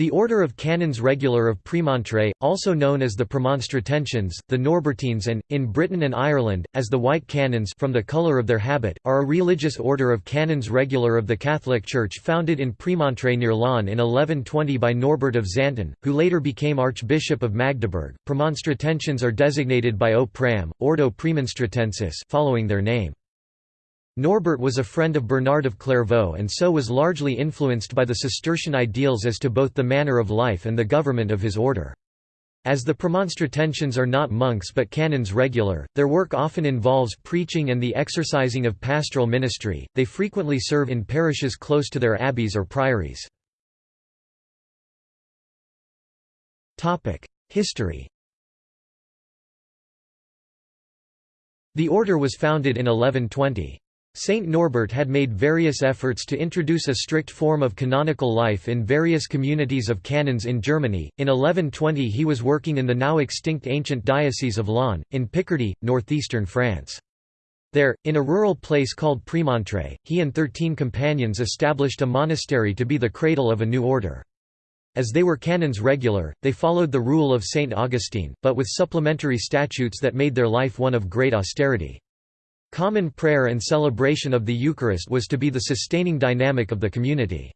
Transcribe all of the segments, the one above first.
The Order of Canons Regular of Premontre, also known as the Premonstratensians, the Norbertines and, in Britain and Ireland, as the White Canons from the colour of their habit, are a religious order of Canons Regular of the Catholic Church founded in Premontre near Laon in 1120 by Norbert of Xanten, who later became Archbishop of Magdeburg. Premonstratensians are designated by O Pram, Ordo Premonstratensis following their name. Norbert was a friend of Bernard of Clairvaux and so was largely influenced by the Cistercian ideals as to both the manner of life and the government of his order. As the Premonstratensians are not monks but canons regular, their work often involves preaching and the exercising of pastoral ministry, they frequently serve in parishes close to their abbeys or priories. History The order was founded in 1120. Saint Norbert had made various efforts to introduce a strict form of canonical life in various communities of canons in Germany. In 1120 he was working in the now extinct ancient diocese of Laon, in Picardy, northeastern France. There, in a rural place called Premontre, he and thirteen companions established a monastery to be the cradle of a new order. As they were canons regular, they followed the rule of Saint Augustine, but with supplementary statutes that made their life one of great austerity. Common prayer and celebration of the Eucharist was to be the sustaining dynamic of the community.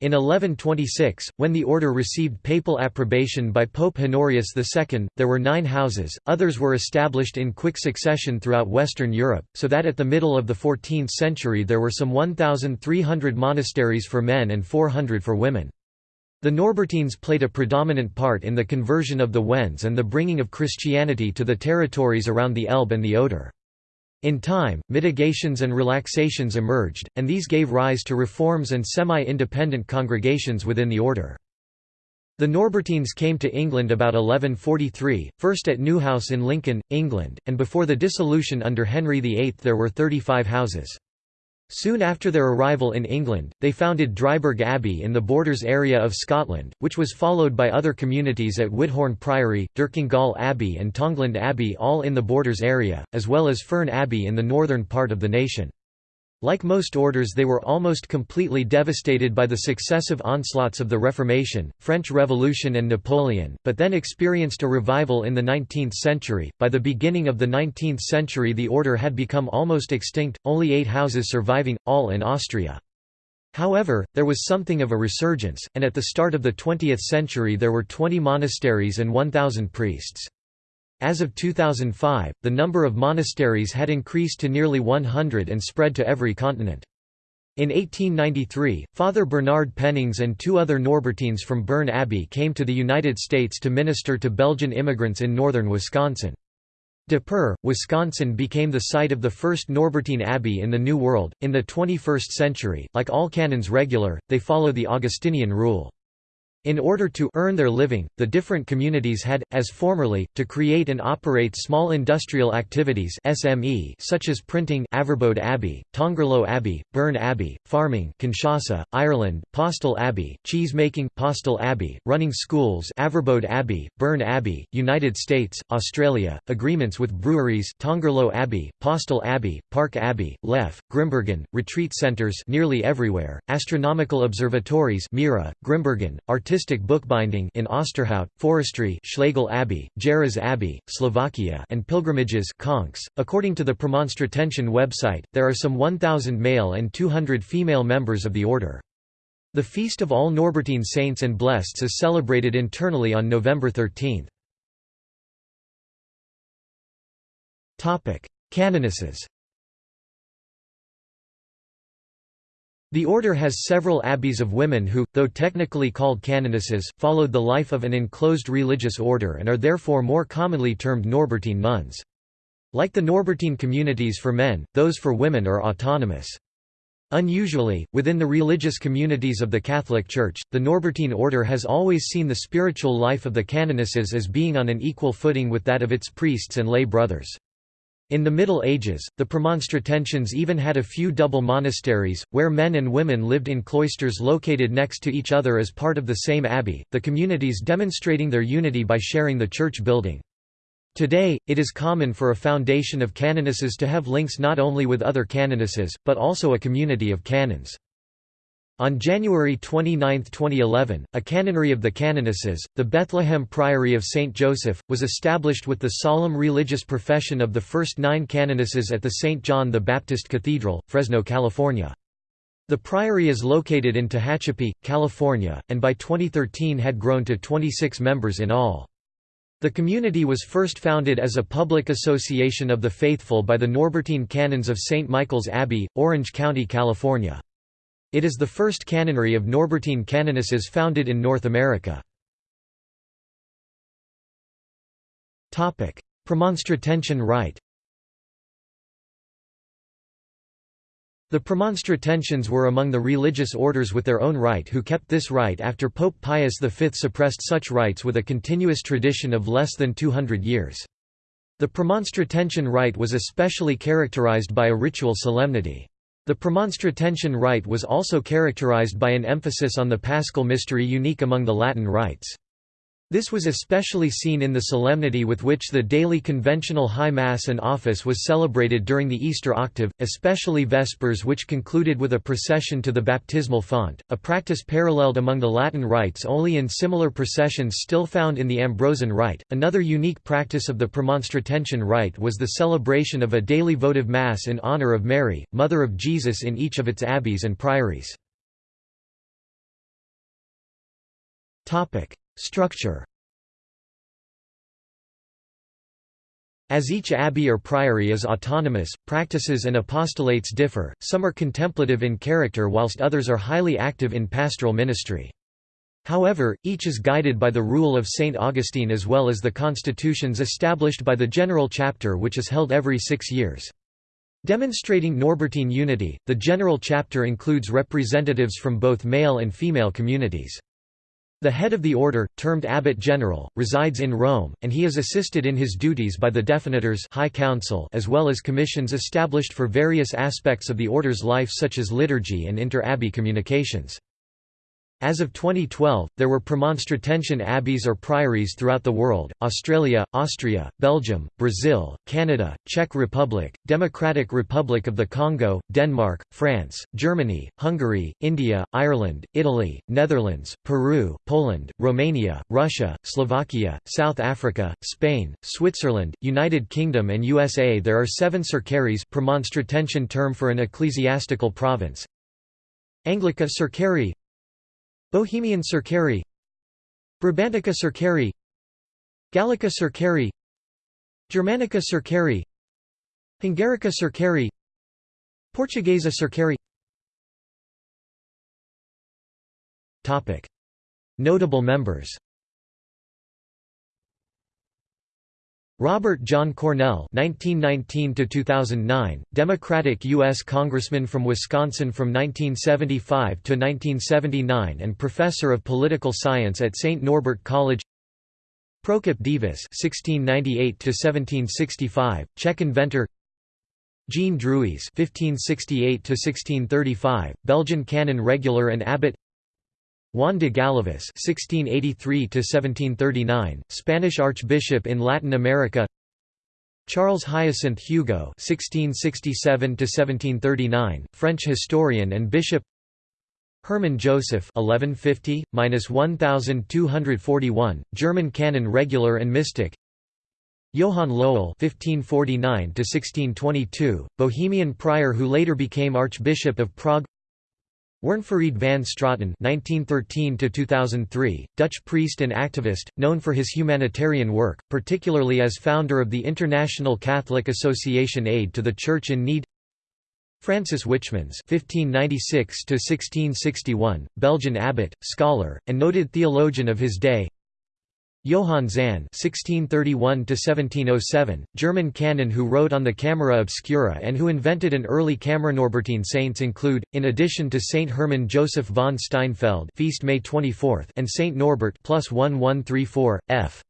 In 1126, when the order received papal approbation by Pope Honorius II, there were nine houses, others were established in quick succession throughout Western Europe, so that at the middle of the 14th century there were some 1,300 monasteries for men and 400 for women. The Norbertines played a predominant part in the conversion of the Wends and the bringing of Christianity to the territories around the Elbe and the Oder. In time, mitigations and relaxations emerged, and these gave rise to reforms and semi-independent congregations within the order. The Norbertines came to England about 1143, first at Newhouse in Lincoln, England, and before the dissolution under Henry VIII there were 35 houses. Soon after their arrival in England, they founded Dryburgh Abbey in the Borders area of Scotland, which was followed by other communities at Whithorn Priory, Dercongal Abbey and Tongland Abbey all in the Borders area, as well as Fearn Abbey in the northern part of the nation. Like most orders they were almost completely devastated by the successive onslaughts of the Reformation, French Revolution and Napoleon, but then experienced a revival in the 19th century. By the beginning of the 19th century the order had become almost extinct, only eight houses surviving, all in Austria. However, there was something of a resurgence, and at the start of the 20th century there were 20 monasteries and 1,000 priests. As of 2005, the number of monasteries had increased to nearly 100 and spread to every continent. In 1893, Father Bernard Pennings and two other Norbertines from Berne Abbey came to the United States to minister to Belgian immigrants in northern Wisconsin. De Pere, Wisconsin became the site of the first Norbertine Abbey in the New World. In the 21st century, like all canons regular, they follow the Augustinian rule. In order to earn their living, the different communities had, as formerly, to create and operate small industrial activities SME such as printing Averbode Abbey, Tongerlo Abbey, Berne Abbey, farming Kinshasa, Ireland, Postel Abbey, cheese-making Postel Abbey, running schools Averbode Abbey, Berne Abbey, United States, Australia, agreements with breweries Tongerlo Abbey, Postel Abbey, Park Abbey, Leffe, Grimbergen, retreat centers nearly everywhere, astronomical observatories Mira, Grimbergen, artistic bookbinding in Oosterhout, forestry Schlägl Abbey, Jarez Abbey, Slovakia and pilgrimages Conques. .According to the Premonstratensian website, there are some 1,000 male and 200 female members of the order. The Feast of all Norbertine Saints and Blesseds is celebrated internally on November 13. Canonesses The order has several abbeys of women who, though technically called canonesses, followed the life of an enclosed religious order and are therefore more commonly termed Norbertine nuns. Like the Norbertine communities for men, those for women are autonomous. Unusually, within the religious communities of the Catholic Church, the Norbertine order has always seen the spiritual life of the canonesses as being on an equal footing with that of its priests and lay brothers. In the Middle Ages, the Premonstratensians even had a few double monasteries, where men and women lived in cloisters located next to each other as part of the same abbey, the communities demonstrating their unity by sharing the church building. Today, it is common for a foundation of canonesses to have links not only with other canonesses, but also a community of canons. On January 29, 2011, a canonry of the canonesses, the Bethlehem Priory of St. Joseph, was established with the solemn religious profession of the first nine canonesses at the St. John the Baptist Cathedral, Fresno, California. The priory is located in Tehachapi, California, and by 2013 had grown to 26 members in all. The community was first founded as a public association of the faithful by the Norbertine Canons of St. Michael's Abbey, Orange County, California. It is the first canonry of Norbertine canonesses founded in North America. Premonstratensian rite The Premonstratensians were among the religious orders with their own rite who kept this rite after Pope Pius V suppressed such rites with a continuous tradition of less than 200 years. The Premonstratensian rite was especially characterized by a ritual solemnity. The Premonstratensian rite was also characterized by an emphasis on the paschal mystery unique among the Latin rites. This was especially seen in the solemnity with which the daily conventional High Mass and Office was celebrated during the Easter octave, especially Vespers which concluded with a procession to the baptismal font, a practice paralleled among the Latin rites only in similar processions still found in the Ambrosian rite. Another unique practice of the Premonstratensian rite was the celebration of a daily votive Mass in honor of Mary, Mother of Jesus in each of its abbeys and priories. Structure As each abbey or priory is autonomous, practices and apostolates differ, some are contemplative in character whilst others are highly active in pastoral ministry. However, each is guided by the rule of St. Augustine as well as the constitutions established by the General Chapter which is held every six years. Demonstrating Norbertine unity, the General Chapter includes representatives from both male and female communities. The head of the order, termed abbot general, resides in Rome, and he is assisted in his duties by the Definitors High Council as well as commissions established for various aspects of the order's life such as liturgy and inter-abbey communications. As of 2012, there were Premonstratensian abbeys or priories throughout the world, Australia, Austria, Belgium, Brazil, Canada, Czech Republic, Democratic Republic of the Congo, Denmark, France, Germany, Hungary, India, Ireland, Italy, Netherlands, Peru, Poland, Romania, Russia, Slovakia, South Africa, Spain, Switzerland, United Kingdom and USA There are seven circaries Premonstratensian term for an ecclesiastical province. Anglica Circary Bohemian Circary Brabantica Circary Gallica Circary Germanica Circary Hungarica Circary Portuguesa Circary Notable members Robert John Cornell (1919–2009), Democratic U.S. Congressman from Wisconsin from 1975 to 1979 and professor of political science at St. Norbert College. Prokop Divis (1698–1765), Czech inventor. Jean Drouais (1568–1635), Belgian canon regular and abbot. Juan de Galavis (1683–1739), Spanish Archbishop in Latin America. Charles Hyacinthe Hugo (1667–1739), French historian and bishop. Hermann Joseph (1150–1241), German canon regular and mystic. Johann Lohel (1549–1622), Bohemian prior who later became Archbishop of Prague. Werenfried van Straaten (1913–2003), Dutch priest and activist, known for his humanitarian work, particularly as founder of the International Catholic Association Aid to the Church in Need. Francis Wichmans (1596–1661), Belgian abbot, scholar, and noted theologian of his day. Johann Zahn (1631–1707), German canon who wrote on the Camera Obscura and who invented an early camera. Norbertine saints include, in addition to Saint Hermann Joseph von Steinfeld, feast May 24, and Saint Norbert plus 1134 f.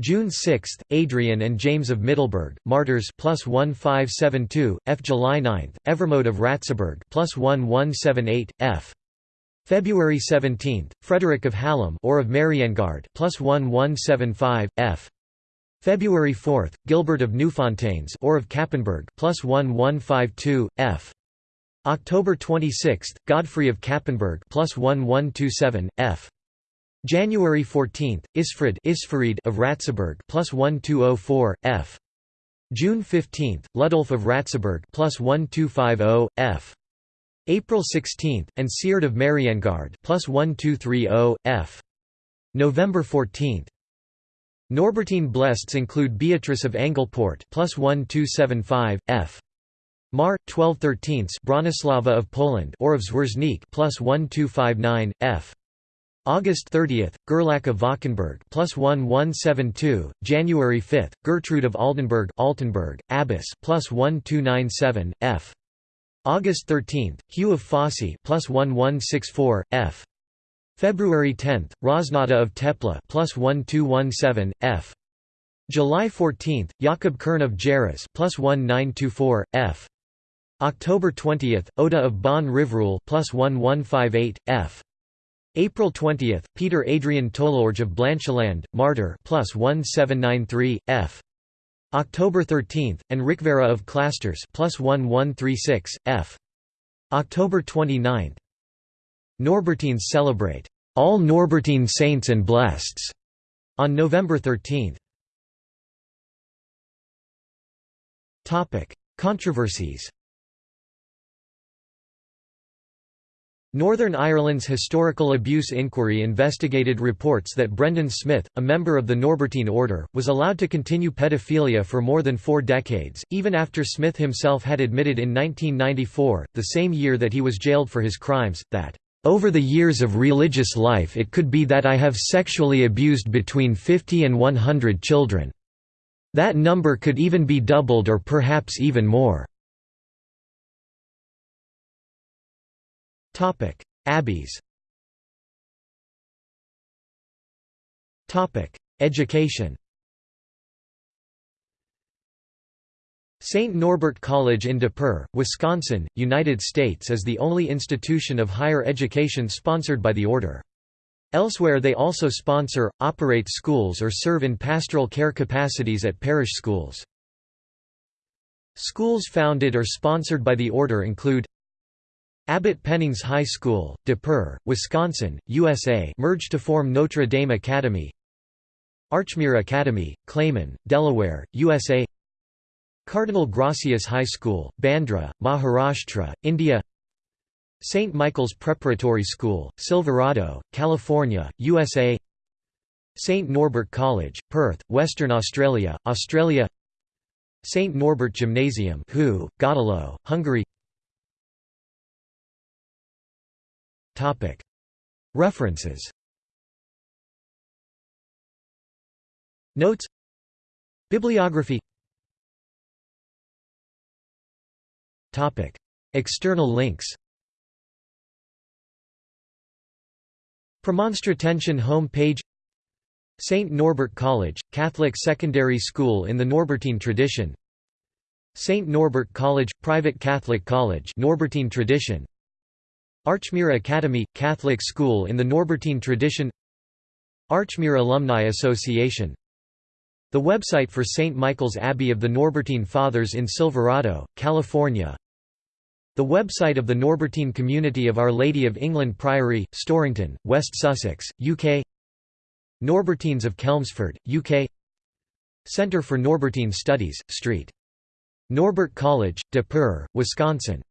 June 6, Adrian and James of Middelburg, martyrs plus 1572, f. July 9, Evermode of Ratzeburg plus 1178, f. February 17, Frederick of Hallum or of Mariengard plus 1175 f. February 4, Gilbert of Neufontaines or of Cappenberg plus 1152 f. October 26, Godfrey of Cappenberg plus 1127 F. January 14, Isfrid Isfarid of Ratzeburg plus 1204 F. June 15, Ludolf of Ratzeburg plus 1250 F. April 16, and Sierd of Mariengard plus 1230 F. November 14. Norbertine Blests include Beatrice of Engelport plus 1275 F. Mar 1213 Bronislava of Poland or of Zwerznik plus 1259 F. August 30, Gerlach of Valkenburg plus 1172, January 5, Gertrude of Altenburg, Altenburg, Abbess plus 1297, F. August 13, Hugh of Fosses plus 1164, F. February 10, Hroznata of Tepla plus 1217, F. July 14, Jakob Kern of Geras plus 1924, F. October 20, Oda of Bonn Riverul plus 1158, F. April 20, Peter Adrian Toulorge of Blancheland, Martyr plus 1793, F. October 13, and Rikvera of Clastres plus 1136, F. October 29. Norbertines celebrate all Norbertine saints and blesseds on November 13. Topic: Controversies. Northern Ireland's Historical Abuse Inquiry investigated reports that Brendan Smith, a member of the Norbertine Order, was allowed to continue pedophilia for more than four decades, even after Smith himself had admitted in 1994, the same year that he was jailed for his crimes, that, "...over the years of religious life it could be that I have sexually abused between 50 and 100 children. That number could even be doubled or perhaps even more." Topic: Abbeys. Topic: Education. St. Norbert College in De Pere, Wisconsin, United States is the only institution of higher education sponsored by the order. Elsewhere they also sponsor, operate schools or serve in pastoral care capacities at parish schools. Schools founded or sponsored by the order include Abbot Pennings High School, De Pere, Wisconsin, USA merged to form Notre Dame Academy Archmere Academy, Claymont, Delaware, USA Cardinal Gracias High School, Bandra, Maharashtra, India St. Michael's Preparatory School, Silverado, California, USA St. Norbert College, Perth, Western Australia, Australia St. Norbert Gymnasium Gödöllő, Hungary References. Notes. Bibliography. External links. Premonstratensian home page St. Norbert College, Catholic secondary school in the Norbertine tradition. St. Norbert College, private Catholic college Norbertine tradition Archmere Academy – Catholic school in the Norbertine tradition Archmere Alumni Association The website for St. Michael's Abbey of the Norbertine Fathers in Silverado, California The website of the Norbertine Community of Our Lady of England Priory, Storrington, West Sussex, UK Norbertines of Chelmsford, UK Centre for Norbertine Studies, St. Norbert College, De Peres, Wisconsin